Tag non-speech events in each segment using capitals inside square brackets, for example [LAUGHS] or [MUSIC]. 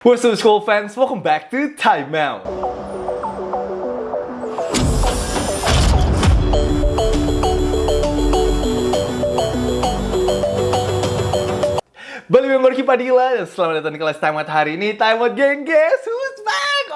What's up school fans, welcome back to Time Out. Balik member Padilla dan selamat datang di kelas Time Out hari ini. Time Out geng, back?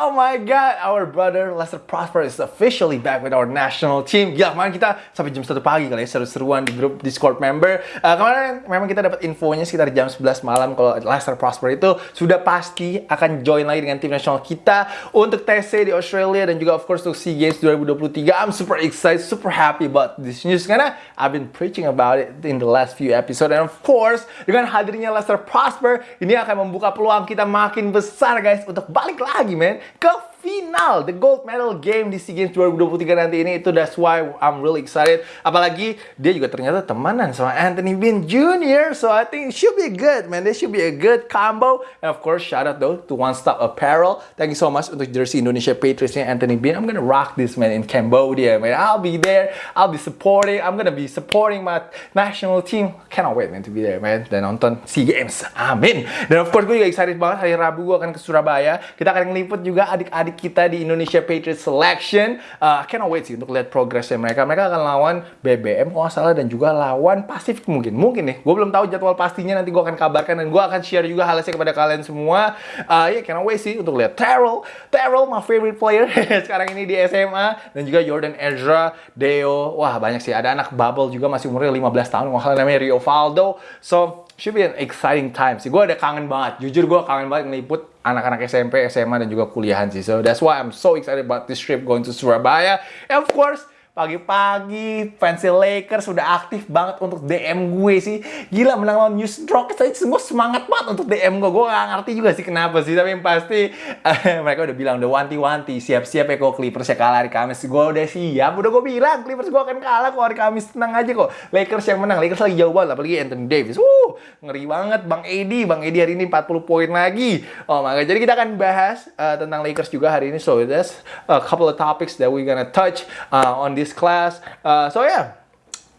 Oh my god, our brother Lester Prosper is officially back with our national team. Gila, kemarin kita sampai jam 1 pagi kali ya, seru-seruan di grup Discord member. Uh, kemarin memang kita dapat infonya sekitar jam 11 malam kalau Lester Prosper itu sudah pasti akan join lagi dengan tim nasional kita untuk TC di Australia dan juga of course untuk SEA Games 2023. I'm super excited, super happy about this news karena I've been preaching about it in the last few episode and of course dengan hadirnya Lester Prosper ini akan membuka peluang kita makin besar guys untuk balik lagi men ke final the gold medal game di SEA Games 2023 nanti ini. Itu that's why I'm really excited. Apalagi dia juga ternyata temanan sama Anthony Bean Jr. so I think it should be good man. This should be a good combo. And of course shout out though to One Stop Apparel. Thank you so much untuk jersey Indonesia Patriotsnya Anthony Bean. I'm gonna rock this man in Cambodia man. I'll be there. I'll be supporting. I'm gonna be supporting my national team. Cannot wait man to be there man. Dan nonton SEA Games. Amin. Dan of course gue juga excited banget. Hari Rabu gue akan ke Surabaya. Kita akan ngeliput juga adik-adik kita di Indonesia Patriots Selection. Uh, I cannot wait sih untuk lihat progresnya mereka. Mereka akan lawan BBM kalau salah dan juga lawan Pasifik mungkin. Mungkin nih, gue belum tahu jadwal pastinya nanti gue akan kabarkan dan gue akan share juga hasilnya kepada kalian semua. Uh, yeah, cannot wait sih untuk lihat Terrell. Terrell my favorite player [LAUGHS] sekarang ini di SMA dan juga Jordan Ezra, Deo. Wah banyak sih. Ada anak bubble juga masih umurnya 15 tahun. Kalau namanya Rio Faldo. So should be an exciting time sih. Gue ada kangen banget. Jujur gue kangen banget ngeliput anak-anak SMP, SMA, dan juga kuliahan sih. So that's why I'm so excited about this trip going to Surabaya. And of course, Pagi-pagi fans Lakers sudah aktif banget untuk DM gue sih. Gila menang lawan Houston Rockets aja semua semangat banget untuk DM gue. Gue gak ngerti juga sih kenapa sih. Tapi yang pasti uh, [LAUGHS] mereka udah bilang udah wanti-wanti. Siap-siap ya kok Clippers ya kalah hari Kamis. Gue udah siap. Udah gue bilang Clippers gue akan kalah kok hari Kamis. Tenang aja kok. Lakers yang menang. Lakers lagi jauh banget. Apalagi Anthony Davis. Wuh, ngeri banget Bang Edi. Bang Edi hari ini 40 poin lagi. Oh God. Jadi kita akan bahas uh, tentang Lakers juga hari ini. So there's a couple of topics that we're gonna touch uh, on this this class. Uh, so yeah,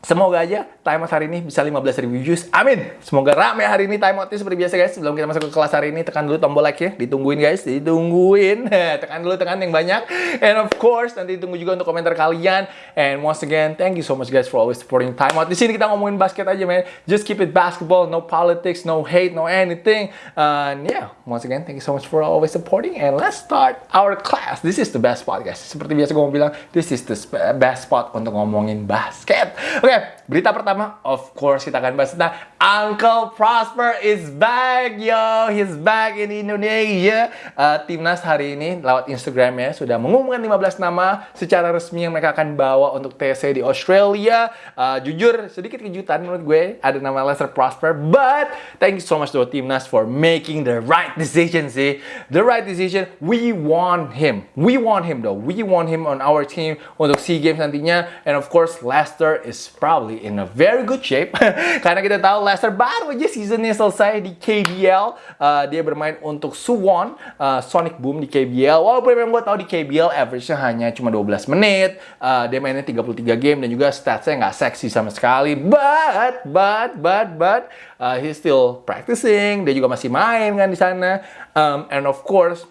semoga aja timeout hari ini bisa 15 ribu views. Amin. Semoga rame hari ini timeoutnya seperti biasa guys. Sebelum kita masuk ke kelas hari ini, tekan dulu tombol like ya. Ditungguin guys, ditungguin. [LAUGHS] tekan dulu, tekan yang banyak. And of course, nanti tunggu juga untuk komentar kalian. And once again, thank you so much guys for always supporting timeout. Di sini kita ngomongin basket aja man. Just keep it basketball, no politics, no hate, no anything. And yeah, once again, thank you so much for always supporting. And let's start our class. This is the best spot guys. Seperti biasa gue mau bilang, this is the best spot untuk ngomongin basket. Oke, okay, berita pertama of course kita akan bahas tentang Uncle Prosper is back, yo. He's back in Indonesia. Uh, Timnas hari ini lewat Instagramnya sudah mengumumkan 15 nama secara resmi yang mereka akan bawa untuk TC di Australia. Uh, jujur, sedikit kejutan menurut gue ada nama Lester Prosper, but thank you so much to Timnas for making the right decision sih. The right decision. We want him. We want him though. We want him on our team untuk SEA Games nantinya. And of course, Leicester is probably in a very good shape. [LAUGHS] Karena kita tahu Leicester baru aja seasonnya selesai di KBL uh, dia bermain untuk Suwon uh, Sonic Boom di KBL walaupun memang gue tahu di KBL average-nya hanya cuma 12 menit. Uh, dia mainnya 33 game dan juga statsnya nggak seksi sama sekali. But but but but uh, he's still practicing. Dia juga masih main kan di sana. Um, and of course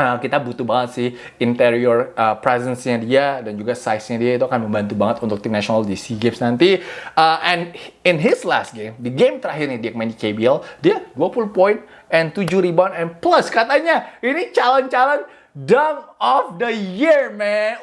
Uh, kita butuh banget sih interior uh, presence-nya dia dan juga size-nya dia itu akan membantu banget untuk tim nasional di SEA Games nanti. Uh, and in his last game, di game terakhir nih dia main di KBL, dia 20 poin and 7 rebound and plus katanya ini calon-calon Dunk of the year, man.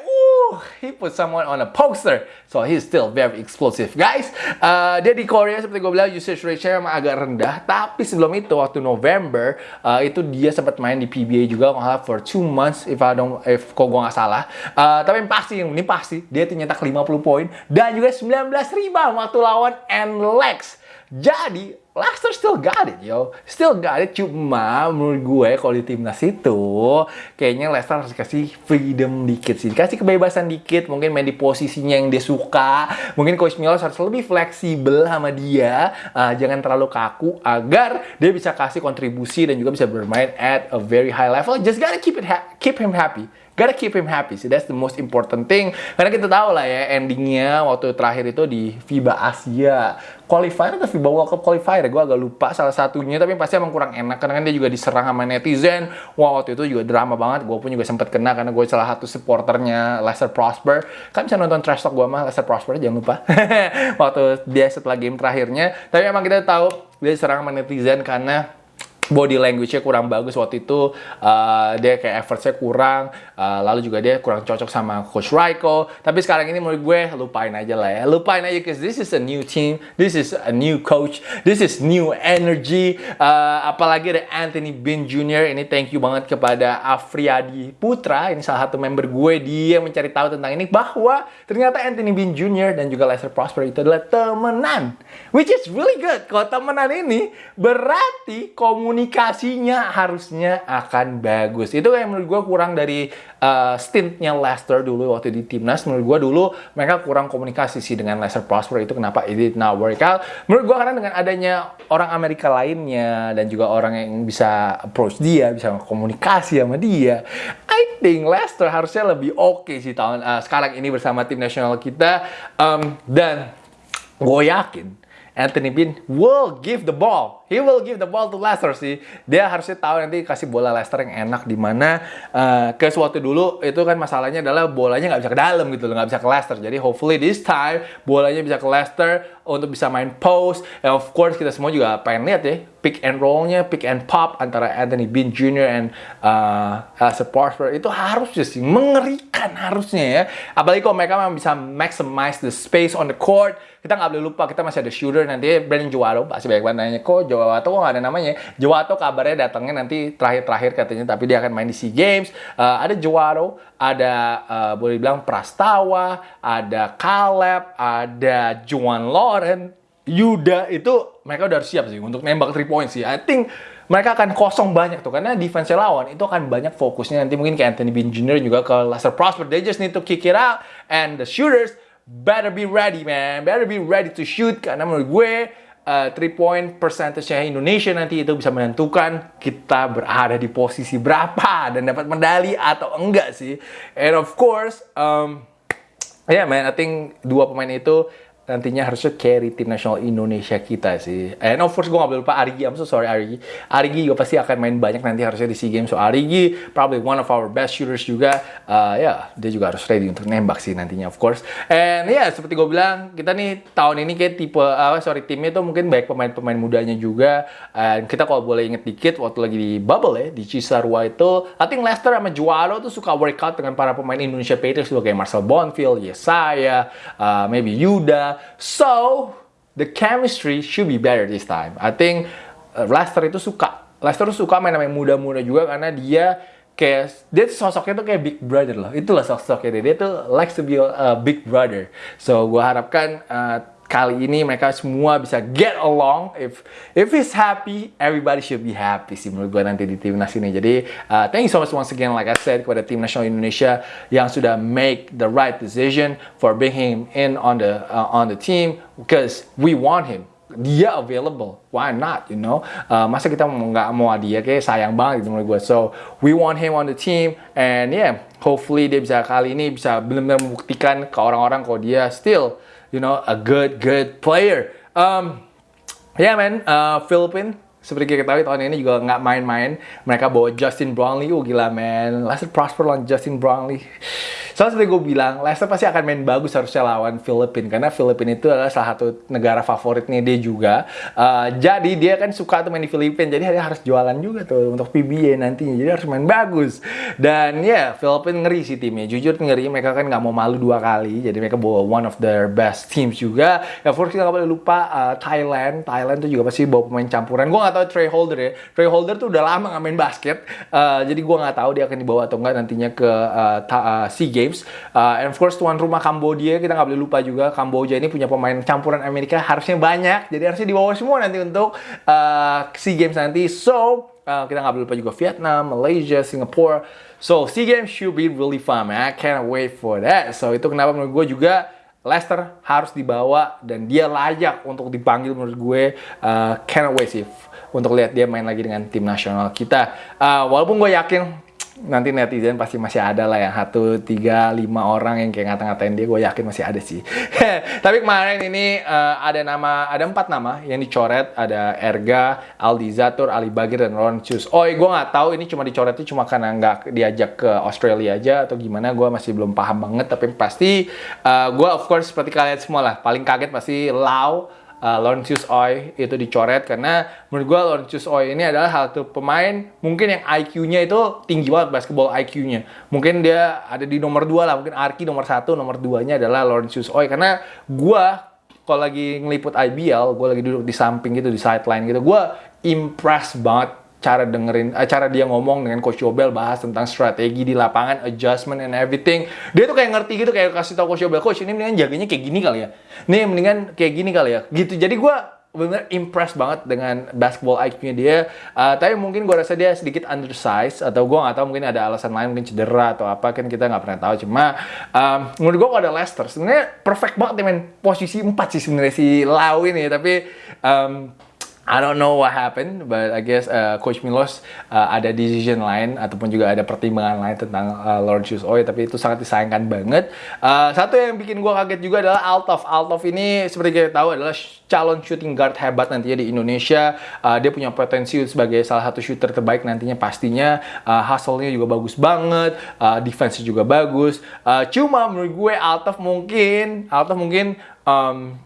He put someone on a poster. So he's still very explosive, guys. Uh, dia di Korea seperti gue bilang usage ratio emang agak rendah. Tapi sebelum itu waktu November uh, itu dia sempat main di PBA juga kalau for two months if I don't if kok gue nggak salah. Uh, tapi yang pasti yang ini pasti dia nyetak 50 poin dan juga 19 rebound waktu lawan NLEX. Jadi Leicester still got it, yo. Still got it. Cuma menurut gue kalau di timnas itu kayaknya Leicester harus kasih freedom dikit sih. Kasih kebebasan dikit. Mungkin main di posisinya yang dia suka. Mungkin Coach Milos harus lebih fleksibel sama dia. Uh, jangan terlalu kaku agar dia bisa kasih kontribusi dan juga bisa bermain at a very high level. Just gotta keep it keep him happy gotta keep him happy sih. That's the most important thing. Karena kita tahu lah ya endingnya waktu terakhir itu di FIBA Asia. Qualifier atau FIBA World Cup qualifier? Gue agak lupa salah satunya tapi pasti emang kurang enak. Karena kan dia juga diserang sama netizen. Wah waktu itu juga drama banget. Gue pun juga sempet kena karena gue salah satu supporternya Leicester Prosper. Kan bisa nonton trash talk gue mah Leicester Prosper jangan lupa. [LAUGHS] Waktu dia setelah game terakhirnya. Tapi emang kita tahu dia diserang sama netizen karena body language-nya kurang bagus waktu itu uh, dia kayak effortnya kurang uh, lalu juga dia kurang cocok sama coach Raiko tapi sekarang ini menurut gue lupain aja lah ya lupain aja because this is a new team this is a new coach this is new energy uh, apalagi ada Anthony Bean Jr. ini thank you banget kepada Afriadi Putra ini salah satu member gue dia mencari tahu tentang ini bahwa ternyata Anthony Bean Jr. dan juga Lester Prosper itu adalah temenan which is really good kalau temenan ini berarti komunikasi komunikasinya harusnya akan bagus. Itu yang menurut gue kurang dari uh, stintnya Leicester dulu waktu di timnas. Menurut gue dulu mereka kurang komunikasi sih dengan Leicester Prosper itu kenapa it did not work out. Menurut gue karena dengan adanya orang Amerika lainnya dan juga orang yang bisa approach dia, bisa komunikasi sama dia. I think Leicester harusnya lebih oke okay sih tahun uh, sekarang ini bersama tim nasional kita um, dan gue yakin Anthony Bean will give the ball he will give the ball to Leicester sih. Dia harusnya tahu nanti kasih bola Leicester yang enak di mana uh, ke suatu dulu itu kan masalahnya adalah bolanya nggak bisa ke dalam gitu loh, nggak bisa ke Leicester. Jadi hopefully this time bolanya bisa ke Leicester untuk bisa main post. And of course kita semua juga pengen lihat ya pick and rollnya, pick and pop antara Anthony Bean Jr. and uh, uh, Prosper itu harusnya sih mengerikan harusnya ya. Apalagi kalau mereka memang bisa maximize the space on the court. Kita nggak boleh lupa kita masih ada shooter nanti Brandon Juaro pasti banyak banget nanya kok Jowato kok nggak ada namanya. Jowato kabarnya datangnya nanti terakhir-terakhir katanya, tapi dia akan main di SEA Games. Uh, ada Jowato, ada uh, boleh dibilang Prastawa, ada Caleb, ada Juan Lauren, Yuda itu mereka udah siap sih untuk nembak 3 points sih. I think mereka akan kosong banyak tuh karena defense lawan itu akan banyak fokusnya nanti mungkin kayak Anthony Bean Jr. juga ke Lester Prosper they just need to kick it out and the shooters better be ready man better be ready to shoot karena menurut gue uh, three point percentage-nya Indonesia nanti itu bisa menentukan kita berada di posisi berapa dan dapat medali atau enggak sih. And of course, um, yeah man, I think dua pemain itu nantinya harusnya carry tim nasional Indonesia kita sih. And of course gue gak boleh lupa Arigi, I'm so sorry Arigi. Arigi juga pasti akan main banyak nanti harusnya di SEA Games. So Arigi probably one of our best shooters juga. Uh, ya, yeah, dia juga harus ready untuk nembak sih nantinya of course. And ya yeah, seperti gue bilang, kita nih tahun ini kayak tipe, uh, sorry timnya tuh mungkin baik pemain-pemain mudanya juga. And kita kalau boleh inget dikit waktu lagi di bubble ya, di Cisarua itu, I think Leicester sama Juaro tuh suka workout dengan para pemain Indonesia Patriots kayak Marcel Bonfield, Yesaya, uh, maybe Yuda, So the chemistry should be better this time. I think uh, Leicester itu suka. Leicester itu suka main main muda-muda juga karena dia kayak dia tuh sosoknya tuh kayak big brother loh. Itulah sosoknya dia. Dia tuh likes to be a big brother. So gua harapkan uh, kali ini mereka semua bisa get along. If if he's happy, everybody should be happy sih menurut gue nanti di timnas ini. Jadi uh, thank you so much once again like I said kepada tim nasional Indonesia yang sudah make the right decision for bringing him in on the uh, on the team because we want him dia available, why not, you know? Uh, masa kita nggak mau dia, kayak sayang banget gitu menurut gue. So, we want him on the team, and yeah, hopefully dia bisa kali ini bisa benar-benar membuktikan ke orang-orang kalau dia still you know, a good, good player. Um, yeah, man, uh, Philippine seperti kita ketahui tahun ini juga nggak main-main. Mereka bawa Justin Brownlee, oh gila man. Leicester prosper lawan Justin Brownlee. Soalnya seperti gue bilang, Leicester pasti akan main bagus harusnya lawan Filipina karena Filipina itu adalah salah satu negara favoritnya dia juga. Uh, jadi dia kan suka tuh main di Filipina, jadi dia harus jualan juga tuh untuk PBA nantinya. Jadi harus main bagus. Dan ya, yeah, Filipina ngeri sih timnya. Jujur ngeri, mereka kan nggak mau malu dua kali. Jadi mereka bawa one of their best teams juga. Ya, first kita nggak boleh lupa uh, Thailand. Thailand tuh juga pasti bawa pemain campuran. Gue nggak tahu Trey Holder ya. Trey Holder tuh udah lama nggak main basket. Uh, jadi gue nggak tahu dia akan dibawa atau enggak nantinya ke uh, uh, SEA Games. Uh, and of course tuan rumah Kamboja kita nggak boleh lupa juga Kamboja ini punya pemain campuran Amerika harusnya banyak. Jadi harusnya dibawa semua nanti untuk uh, SEA Games nanti. So uh, kita nggak boleh lupa juga Vietnam, Malaysia, Singapore. So SEA Games should be really fun man. I can't wait for that. So itu kenapa menurut gue juga Leicester harus dibawa dan dia layak untuk dipanggil menurut gue. Uh, can't wait sih untuk lihat dia main lagi dengan tim nasional kita. Uh, walaupun gue yakin nanti netizen pasti masih ada lah yang satu tiga lima orang yang kayak ngata-ngatain dia gue yakin masih ada sih. [LAUGHS] Tapi kemarin ini uh, ada nama ada empat nama yang dicoret. Ada Erga Aldi Zatur Ali Bagir dan Laurentius oh gue nggak tahu ini cuma dicoretnya cuma karena nggak diajak ke Australia aja atau gimana gue masih belum paham banget. Tapi pasti uh, eh, gue of course seperti kalian semua lah. Paling kaget pasti Lau uh, Laurentius Oi itu dicoret karena menurut gue Laurentius Oi ini adalah satu pemain mungkin yang IQ-nya itu tinggi banget basketball IQ-nya. Mungkin dia ada di nomor dua lah, mungkin Arki nomor satu, nomor duanya adalah Laurentius Oi karena gue kalau lagi ngeliput IBL, gue lagi duduk di samping gitu di sideline gitu, gue impress banget cara dengerin uh, cara dia ngomong dengan coach Yobel bahas tentang strategi di lapangan adjustment and everything. Dia tuh kayak ngerti gitu kayak kasih tau coach Yobel coach ini mendingan jaganya kayak gini kali ya. Nih mendingan kayak gini kali ya. Gitu. Jadi gue benar impressed banget dengan basketball IQ-nya dia. Uh, tapi mungkin gue rasa dia sedikit undersized atau gue nggak tahu mungkin ada alasan lain mungkin cedera atau apa kan kita nggak pernah tahu. Cuma um, menurut gue kalau ada Leicester. Sebenarnya perfect banget ya main posisi 4 sih sebenarnya si Lau ini tapi um, I don't know what happened, but I guess uh, Coach Milos uh, ada decision lain ataupun juga ada pertimbangan lain tentang uh, Lord Shoes Oi, tapi itu sangat disayangkan banget. Uh, satu yang bikin gue kaget juga adalah Altov. Altov ini seperti kita tahu adalah calon shooting guard hebat nantinya di Indonesia. Uh, dia punya potensi sebagai salah satu shooter terbaik nantinya pastinya. Uh, hustle-nya juga bagus banget, uh, defense juga bagus. Uh, cuma menurut gue Altov mungkin, Altov mungkin um,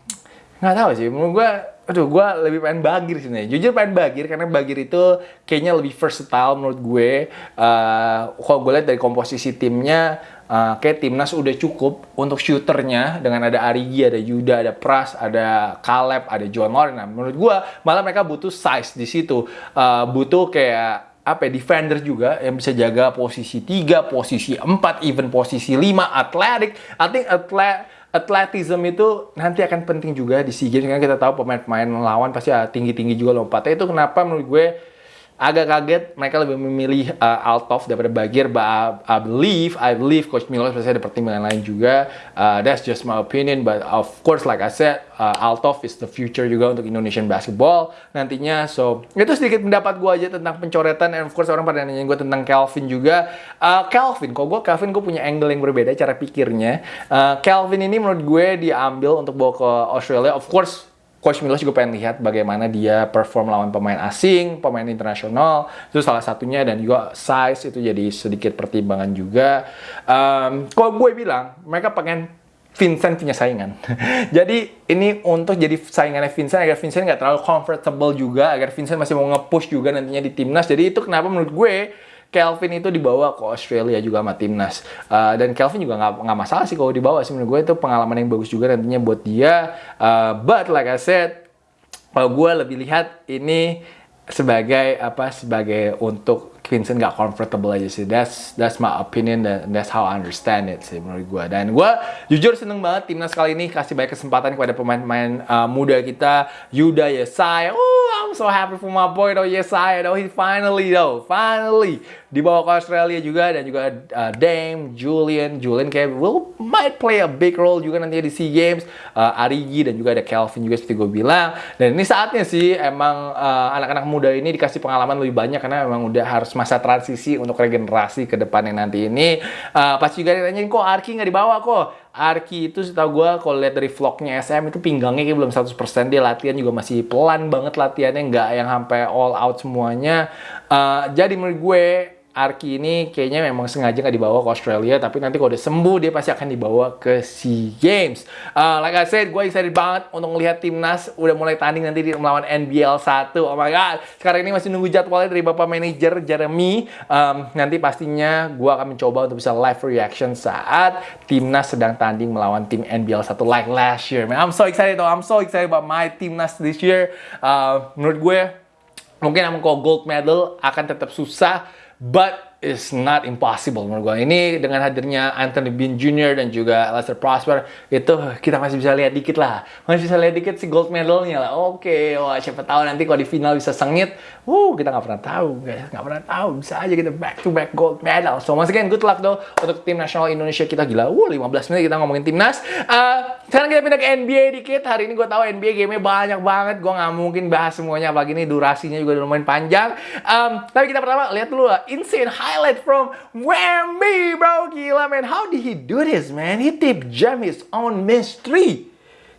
nggak tahu sih menurut gue aduh gue lebih pengen Bagir sih nih jujur pengen Bagir karena Bagir itu kayaknya lebih versatile menurut gue uh, kalau gue lihat dari komposisi timnya uh, kayak timnas udah cukup untuk shooternya dengan ada Arigi, ada Yuda, ada Pras, ada Caleb, ada John Lauren. Nah, menurut gue malah mereka butuh size di situ, uh, butuh kayak apa ya, defender juga yang bisa jaga posisi 3, posisi 4, even posisi 5, athletic. I think atlet atletism itu nanti akan penting juga di SEA Games karena kita tahu pemain-pemain lawan pasti tinggi-tinggi juga lompatnya. Itu kenapa menurut gue agak kaget mereka lebih memilih uh, Altov daripada Bagir but I, I believe I believe Coach Milos pasti ada pertimbangan lain juga. Uh, that's just my opinion but of course like I said uh, Altov is the future juga untuk Indonesian basketball nantinya. So itu sedikit pendapat gue aja tentang pencoretan and of course orang pada nanya gue tentang Calvin juga. Uh, Calvin kok gue Calvin gue punya angle yang berbeda cara pikirnya. Uh, Calvin ini menurut gue diambil untuk bawa ke Australia. Of course Coach Milos juga pengen lihat bagaimana dia perform lawan pemain asing, pemain internasional. Itu salah satunya dan juga size itu jadi sedikit pertimbangan juga. Um, kalau gue bilang, mereka pengen Vincent punya saingan. [LAUGHS] jadi ini untuk jadi saingannya Vincent agar Vincent nggak terlalu comfortable juga, agar Vincent masih mau nge-push juga nantinya di timnas. Jadi itu kenapa menurut gue Kelvin itu dibawa ke Australia juga sama timnas uh, dan Kelvin juga nggak nggak masalah sih kalau dibawa sih menurut gue itu pengalaman yang bagus juga nantinya buat dia uh, but like I said kalau gue lebih lihat ini sebagai apa sebagai untuk Vincent gak comfortable aja sih. That's that's my opinion dan that's how I understand it sih menurut gue. Dan gue jujur seneng banget timnas kali ini kasih banyak kesempatan kepada pemain-pemain uh, muda kita. Yuda Yesaya. Oh, I'm so happy for my boy though Yesaya though. He finally though, finally dibawa ke Australia juga dan juga uh, Dame, Julian, Julian kayak will might play a big role juga nanti di SEA Games. Uh, Arigi dan juga ada Calvin juga seperti gue bilang. Dan ini saatnya sih emang uh, anak-anak uh, muda ini dikasih pengalaman lebih banyak karena emang udah harus masa transisi untuk regenerasi ke depannya nanti ini. Uh, pasti juga nanyain kok Arki nggak dibawa kok. Arki itu setahu gue kalau lihat dari vlognya SM itu pinggangnya kayak belum 100% dia latihan juga masih pelan banget latihannya nggak yang sampai all out semuanya. Uh, jadi menurut gue Arki ini kayaknya memang sengaja nggak dibawa ke Australia, tapi nanti kalau udah sembuh dia pasti akan dibawa ke SEA Games. Uh, like I said, gue excited banget untuk melihat timnas udah mulai tanding nanti di melawan NBL 1. Oh my god, sekarang ini masih nunggu jadwalnya dari bapak manajer Jeremy. Um, nanti pastinya gue akan mencoba untuk bisa live reaction saat timnas sedang tanding melawan tim NBL 1 like last year. Man, I'm so excited though, I'm so excited about my timnas this year. Uh, menurut gue mungkin kok gold medal akan tetap susah but is not impossible menurut gue. Ini dengan hadirnya Anthony Bean Jr. dan juga Lester Prosper itu kita masih bisa lihat dikit lah. Masih bisa lihat dikit si gold medalnya lah. Oke, okay, wah siapa tahu nanti kalau di final bisa sengit. Wuh, kita nggak pernah tahu guys, nggak pernah tahu. Bisa aja kita back to back gold medal. So once again, good luck though untuk tim nasional Indonesia kita gila. Wuh, 15 menit kita ngomongin timnas. Uh, sekarang kita pindah ke NBA dikit. Hari ini gue tahu NBA game-nya banyak banget. Gue nggak mungkin bahas semuanya. Apalagi ini durasinya juga lumayan panjang. Um, tapi kita pertama lihat dulu lah. Insane high highlight from Wemby, bro. Gila, man. How did he do this, man? He tip jam his own mystery.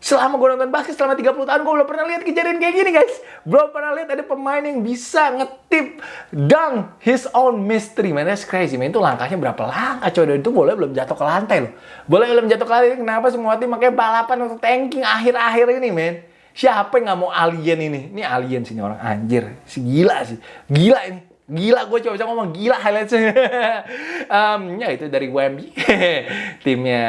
Selama gue nonton basket selama 30 tahun, gue belum pernah lihat kejadian kayak gini, guys. Belum pernah lihat ada pemain yang bisa ngetip dunk his own mystery, man. That's crazy, man. Itu langkahnya berapa langkah, coy. Itu boleh belum jatuh ke lantai, loh. Boleh belum jatuh ke lantai. Kenapa semua tim makanya balapan untuk tanking akhir-akhir ini, man? Siapa yang nggak mau alien ini? Ini alien sih, ini orang anjir. Si gila sih. Gila ini. Gila, gue coba-coba ngomong gila highlightsnya. [LAUGHS] um, ya itu dari Wemby. [LAUGHS] Timnya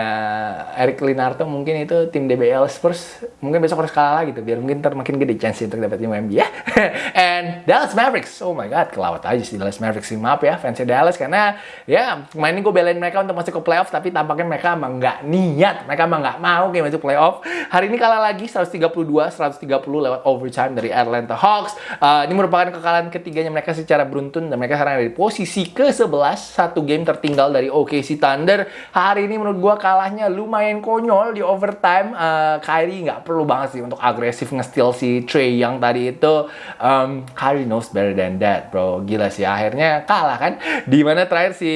Eric Linarto mungkin itu tim DBL Spurs. Mungkin besok harus kalah gitu. Biar mungkin ntar makin gede chance untuk dapetin Wemby ya. [LAUGHS] And Dallas Mavericks. Oh my God, kelawat aja sih Dallas Mavericks. Maaf ya fansnya Dallas. Karena ya kemarin gue belain mereka untuk masuk ke playoff. Tapi tampaknya mereka emang nggak niat. Mereka emang nggak mau kayak masuk playoff. Hari ini kalah lagi 132-130 lewat overtime dari Atlanta Hawks. Uh, ini merupakan kekalahan ketiganya mereka secara beruntun beruntun dan mereka sekarang ada di posisi ke-11 satu game tertinggal dari OKC Thunder. Hari ini menurut gua kalahnya lumayan konyol di overtime. Uh, Kyrie nggak perlu banget sih untuk agresif nge-steal si Trey yang tadi itu. Um, Kyrie knows better than that bro. Gila sih akhirnya kalah kan? Di mana terakhir si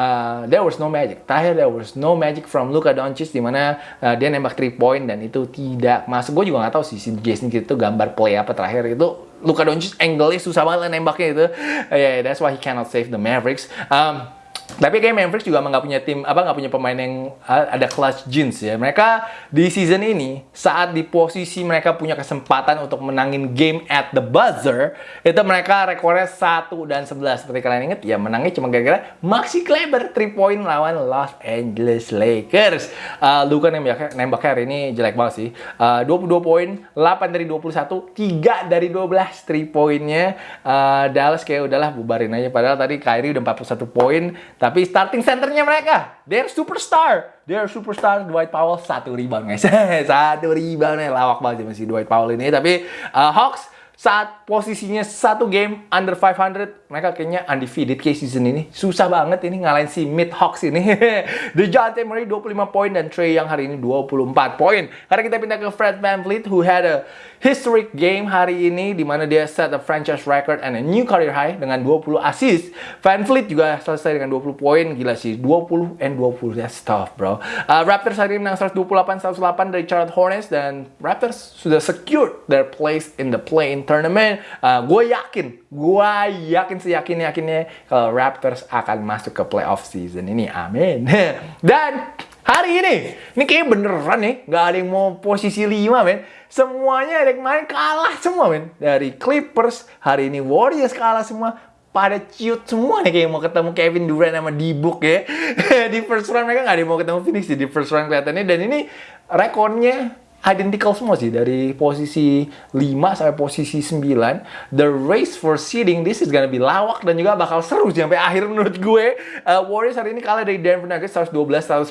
Uh, there was no magic. Terakhir there was no magic from Luka Doncic di mana uh, dia nembak 3 point dan itu tidak masuk. Gue juga nggak tahu sih si Jason Kidd itu gambar play apa terakhir itu Luka Doncic angle-nya susah banget nembaknya itu. Uh, yeah, that's why he cannot save the Mavericks. Um, tapi kayak Mavericks juga nggak punya tim apa nggak punya pemain yang ada clutch jeans ya. Mereka di season ini saat di posisi mereka punya kesempatan untuk menangin game at the buzzer, itu mereka rekornya 1 dan 11. Seperti kalian inget ya menangnya cuma gara-gara Maxi Kleber 3 point lawan Los Angeles Lakers. Uh, Luka nembak nembaknya hari ini jelek banget sih. Uh, 22 poin, 8 dari 21, 3 dari 12 3 poinnya. Uh, Dallas kayak udahlah bubarin aja padahal tadi Kyrie udah 41 poin tapi starting centernya mereka, they're superstar. They're superstar Dwight Powell satu rebound guys. [LAUGHS] satu rebound ya lawak banget masih Dwight Powell ini. Tapi uh, Hawks saat posisinya satu game under 500 mereka kayaknya undefeated case season ini. Susah banget ini ngalahin si Mid Hawks ini [LAUGHS] The Dejounte Murray 25 poin dan Trey yang hari ini 24 poin. Karena kita pindah ke Fred VanVleet who had a historic game hari ini di mana dia set a franchise record and a new career high dengan 20 assist VanVleet juga selesai dengan 20 poin. Gila sih 20 and 20 that's tough bro. Uh, Raptors hari ini menang 128-108 dari Charlotte Hornets dan Raptors sudah secured their place in the play-in tournament. Uh, gue yakin, gue yakin seyakin yakinnya kalau Raptors akan masuk ke playoff season ini. Amin. [LAUGHS] Dan hari ini, ini kayak beneran nih, nggak ada yang mau posisi 5 men. Semuanya ada yang main kalah semua men. Dari Clippers, hari ini Warriors kalah semua pada ciut semua nih kayak mau ketemu Kevin Durant sama D-Book ya. [LAUGHS] di first round mereka nggak ada yang mau ketemu Phoenix di first round kelihatannya. Dan ini rekornya identical semua sih dari posisi 5 sampai posisi 9 the race for seeding this is gonna be lawak dan juga bakal seru sih sampai akhir menurut gue. Uh, Warriors hari ini kalah dari Denver Nuggets 112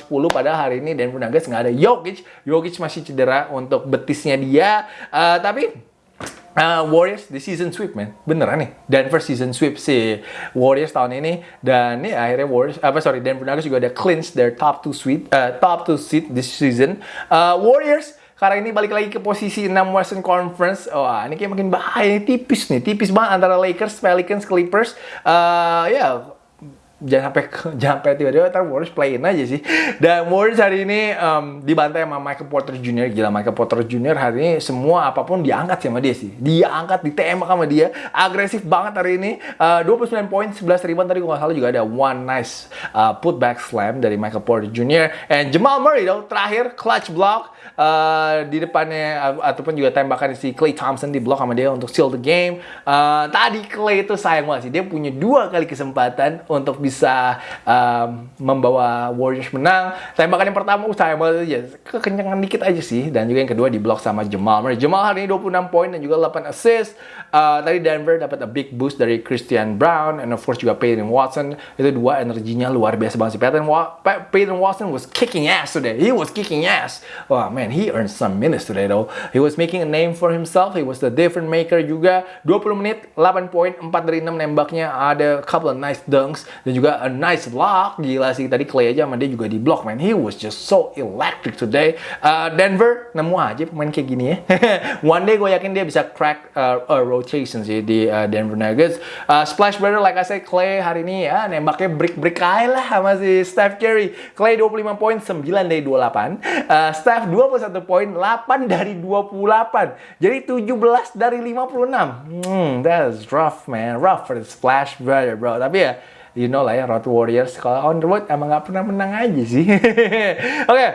110 padahal hari ini Denver Nuggets nggak ada Jokic. Jokic masih cedera untuk betisnya dia. Uh, tapi Uh, Warriors di season sweep man. Beneran nih Denver season sweep si Warriors tahun ini. Dan nih akhirnya Warriors apa sorry Denver Nuggets juga ada clinch their top two sweep uh, top two seat this season. Uh, Warriors karena ini balik lagi ke posisi 6 Western Conference. Wah, ini kayak makin bahaya. Ini tipis nih. Tipis banget antara Lakers, Pelicans, Clippers. Uh, ya, jangan sampai [LAUGHS] jangan sampai tiba-tiba ntar Warriors play in aja sih. Dan Warriors hari ini um, dibantai sama Michael Porter Jr. Gila Michael Porter Jr. hari ini semua apa pun diangkat sama dia sih. Dia angkat, ditembak sama dia. Agresif banget hari ini. Uh, 29 poin, 11 ribuan tadi gak salah juga ada one nice uh, putback slam dari Michael Porter Jr. And Jamal Murray dong terakhir clutch block uh, di depannya ataupun juga tembakan si Clay Thompson di block sama dia untuk seal the game. Uh, tadi Clay itu sayang banget sih. Dia punya dua kali kesempatan untuk um, membawa Warriors menang. Tembakan yang pertama uh, sayang banget aja. Kekenyangan dikit aja sih. Dan juga yang kedua di block sama Jamal Murray. Jamal hari ini 26 poin dan juga 8 assist. Uh, tadi Denver dapat a big boost dari Christian Brown and of course juga Peyton Watson. Itu dua energinya luar biasa banget sih. Peyton, Wa Peyton Watson was kicking ass today. He was kicking ass. Wah, man man, he earned some minutes today though. He was making a name for himself. He was the different maker juga. 20 menit, 8 poin, 4 dari 6 nembaknya. Ada couple of nice dunks. Dan juga juga a nice block. Gila sih tadi Clay aja sama dia juga di block man. He was just so electric today. Uh, Denver nemu aja pemain kayak gini ya. [LAUGHS] One day gue yakin dia bisa crack uh, a rotation sih di uh, Denver Nuggets. Uh, splash brother like I said Clay hari ini ya nembaknya break-break aja lah sama si Steph Curry. Clay 25 poin 9 dari 28. Uh, Steph 21 poin 8 dari 28. Jadi 17 dari 56. Hmm, that's rough man. Rough for the splash brother bro. Tapi ya you know lah ya Road Warriors kalau on the road emang nggak pernah menang aja sih. [LAUGHS] Oke. Okay.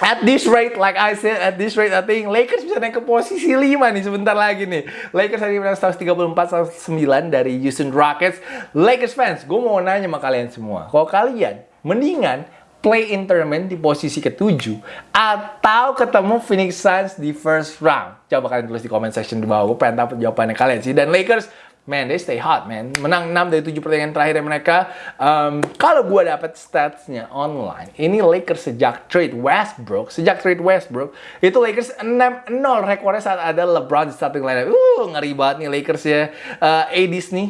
At this rate, like I said, at this rate, I think Lakers bisa naik ke posisi 5 nih sebentar lagi nih. Lakers hari menang 134-109 dari Houston Rockets. Lakers fans, gue mau nanya sama kalian semua. Kalau kalian mendingan play in tournament di posisi ketujuh atau ketemu Phoenix Suns di first round? Coba kalian tulis di comment section di bawah. Gue pengen tahu jawabannya kalian sih. Dan Lakers man, they stay hot, man. Menang 6 dari 7 pertandingan terakhir mereka. Um, kalau gue dapat statsnya online, ini Lakers sejak trade Westbrook, sejak trade Westbrook, itu Lakers 6-0 rekornya saat ada LeBron di starting lineup. Uh, ngeri banget nih Lakers ya. Uh, ADs nih,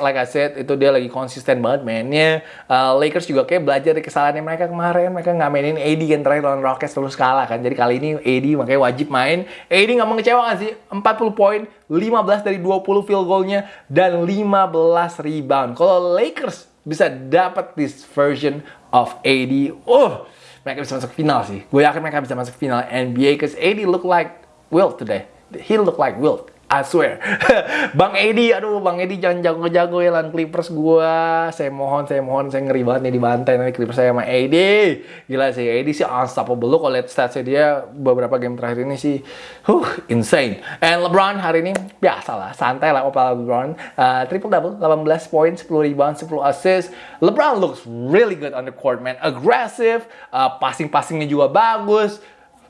like I said, itu dia lagi konsisten banget mainnya. Uh, Lakers juga kayak belajar dari kesalahannya mereka kemarin. Mereka nggak mainin AD yang terakhir lawan Rockets terus kalah kan. Jadi kali ini AD makanya wajib main. AD nggak mengecewakan sih. 40 poin, 15 dari 20 field goalnya dan 15 rebound. Kalau Lakers bisa dapat this version of AD, oh, mereka bisa masuk final sih. Gue yakin mereka bisa masuk final NBA because AD look like Wilt today. He look like Wilt. I swear. [LAUGHS] Bang Edi, aduh Bang Edi jangan jago-jago ya lan Clippers gua. Saya mohon, saya mohon, saya ngeri banget nih dibantai nanti Clippers saya sama Edi. Gila sih, Edi sih unstoppable. Lu kalau lihat statsnya dia beberapa game terakhir ini sih, huh, insane. And LeBron hari ini biasa lah, santai lah opal LeBron. Uh, triple double, 18 poin, 10 rebound, 10 assist. LeBron looks really good on the court, man. Aggressive, uh, passing-passingnya juga bagus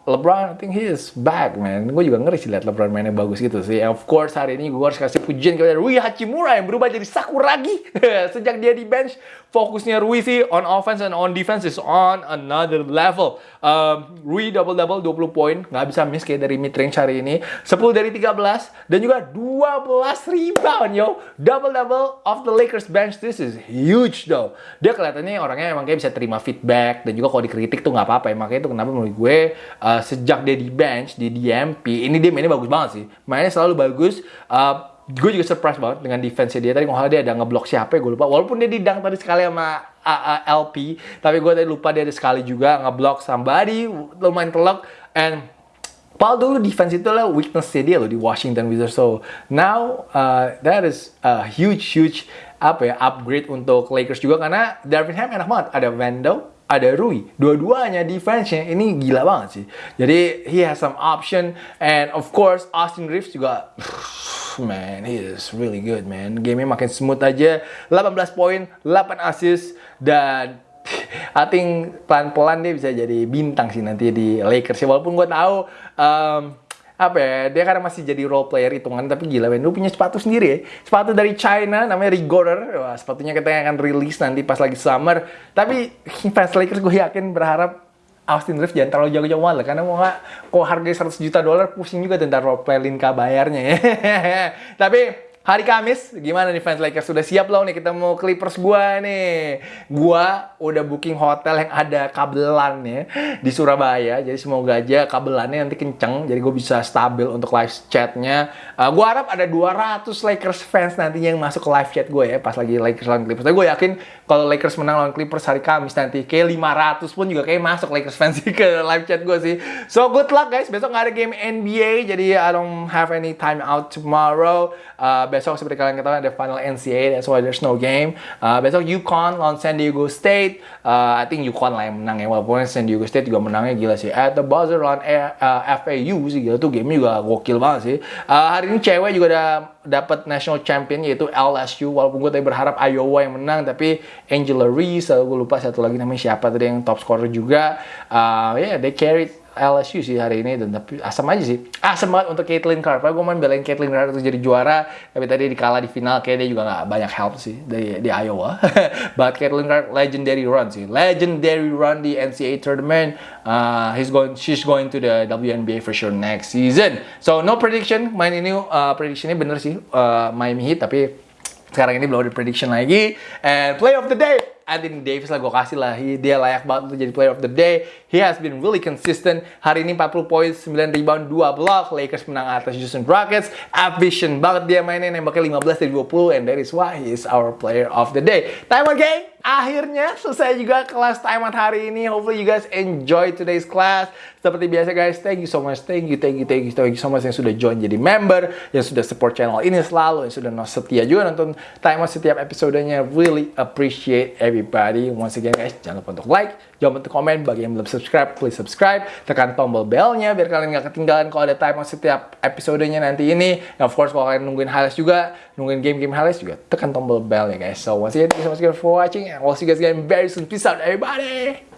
LeBron, I think he is back, man. Gue juga ngeri sih lihat LeBron mainnya bagus gitu sih. Of course, hari ini gue harus kasih pujian kepada Rui Hachimura yang berubah jadi Sakuragi. [LAUGHS] Sejak dia di bench, fokusnya Rui sih on offense and on defense is on another level. Um, Rui double-double 20 poin, nggak bisa miss kayak dari mid-range hari ini. 10 dari 13, dan juga 12 rebound, yo. Double-double of the Lakers bench, this is huge, though. Dia kelihatannya orangnya emang kayak bisa terima feedback, dan juga kalau dikritik tuh nggak apa-apa ya. Makanya itu kenapa menurut gue, uh, sejak dia di bench di DMP ini dia mainnya bagus banget sih mainnya selalu bagus uh, gue juga surprise banget dengan defense dia tadi kalau dia ada ngeblok siapa ya gue lupa walaupun dia didang tadi sekali sama LP tapi gue tadi lupa dia ada sekali juga ngeblok somebody lumayan telok and Paul dulu defense itu lah weakness dia loh di Washington Wizards. So now uh, that is a huge huge apa ya upgrade untuk Lakers juga karena Darvin Ham enak banget. Ada Vando, ada Rui. Dua-duanya defense-nya ini gila banget sih. Jadi he has some option and of course Austin Reeves juga [SIGHS] man, he is really good man. Game-nya makin smooth aja. 18 poin, 8 assist dan [LAUGHS] I think pelan-pelan dia bisa jadi bintang sih nanti di Lakers. Walaupun gue tahu um, apa ya dia karena masih jadi role player hitungan tapi gila men lu punya sepatu sendiri ya. Sepatu dari China namanya Rigorer Wah, sepatunya kita akan rilis nanti pas lagi summer. Tapi fans Lakers gue yakin berharap Austin Reeves jangan terlalu jauh-jauh lah karena mau nggak kok harga 100 juta dolar pusing juga tentang role play Linka bayarnya ya. [LAUGHS] Tapi Hari Kamis, gimana nih fans Lakers? Sudah siap loh nih kita mau Clippers gua nih. Gua udah booking hotel yang ada kabelannya di Surabaya. Jadi semoga aja kabelannya nanti kenceng. Jadi gue bisa stabil untuk live chatnya. Uh, gua harap ada 200 Lakers fans nantinya yang masuk ke live chat gue ya pas lagi Lakers lawan Clippers. Tapi gue yakin kalau Lakers menang lawan Clippers hari Kamis nanti kayak 500 pun juga kayak masuk Lakers fans ke live chat gue sih. So good luck guys. Besok nggak ada game NBA jadi I don't have any time out tomorrow. Uh, besok seperti kalian ketahui ada final NCAA, that's why there's no game. Uh, besok UConn lawan San Diego State. Uh, I think UConn lah yang menang ya, walaupun San Diego State juga menangnya gila sih. At the buzzer lawan uh, FAU sih gila tuh game juga gokil banget sih. Uh, hari ini cewek juga ada dapat national champion yaitu LSU walaupun gue tadi berharap Iowa yang menang tapi Angela Reese gue lupa satu lagi namanya siapa tadi yang top scorer juga uh, yeah they carried LSU sih hari ini dan tapi asam aja sih. Asam banget untuk Caitlin Clark. Gue main belain Caitlin Clark untuk jadi juara tapi tadi dikalah di final kayak dia juga nggak banyak help sih di, di Iowa. [LAUGHS] But Caitlin Clark legendary run sih. Legendary run di NCAA tournament. Uh, he's going she's going to the WNBA for sure next season. So no prediction. Main ini uh, predictionnya bener sih. Uh, Miami Heat tapi sekarang ini belum ada prediction lagi. And play of the day, Anthony Davis lah gue kasih lah. Dia layak banget untuk jadi player of the day. He has been really consistent. Hari ini 40 poin, 9 rebound, 2 block. Lakers menang atas Houston Rockets. Efficient banget dia mainnya, nembaknya 15 dari 20. And that is why he is our player of the day. Time out! Akhirnya selesai juga kelas time out hari ini. Hopefully you guys enjoy today's class. Seperti biasa guys, thank you so much, thank you, thank you, thank you, thank you so much yang sudah join jadi member, yang sudah support channel ini selalu, yang sudah setia juga nonton time out setiap episodenya. Really appreciate everybody. Once again guys, jangan lupa untuk like, jangan lupa untuk komen. Bagi yang belum subscribe, please subscribe. Tekan tombol belnya biar kalian nggak ketinggalan kalau ada time setiap episodenya nanti ini. And of course kalau kalian nungguin highlights juga, nungguin game-game highlights juga, tekan tombol bell ya guys. So once again, thank you so much for watching and we'll see you guys again very soon. Peace out everybody.